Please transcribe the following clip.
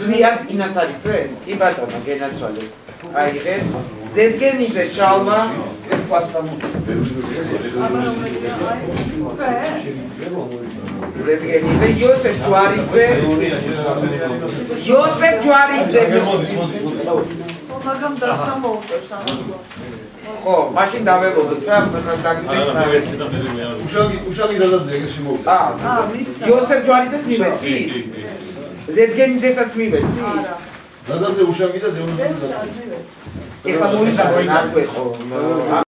ზვიან ინასარიძე? კი ბატონო, გენაცვალე. აიღეთ. ზედგენიძე შალვა. ზედგენიძე იოსებ ჯვარიძე. იოსებ ჯვარიძე. მაგამ დასამოუწევს ამას. ხო, მაშინ დაველოდოთ რა, ხა დაგიწევს რა. უშანგი უშანგი ზადაძე ეგრე შემოვიდა. აა, აა, მისცა. იოსებ ჯვარიძეს მივეცი? ზედგენიძესაც მივეცი? არა. ზადაძე უშანგი და არ მივეც. ეხლა მოიხარ არ გვეხო.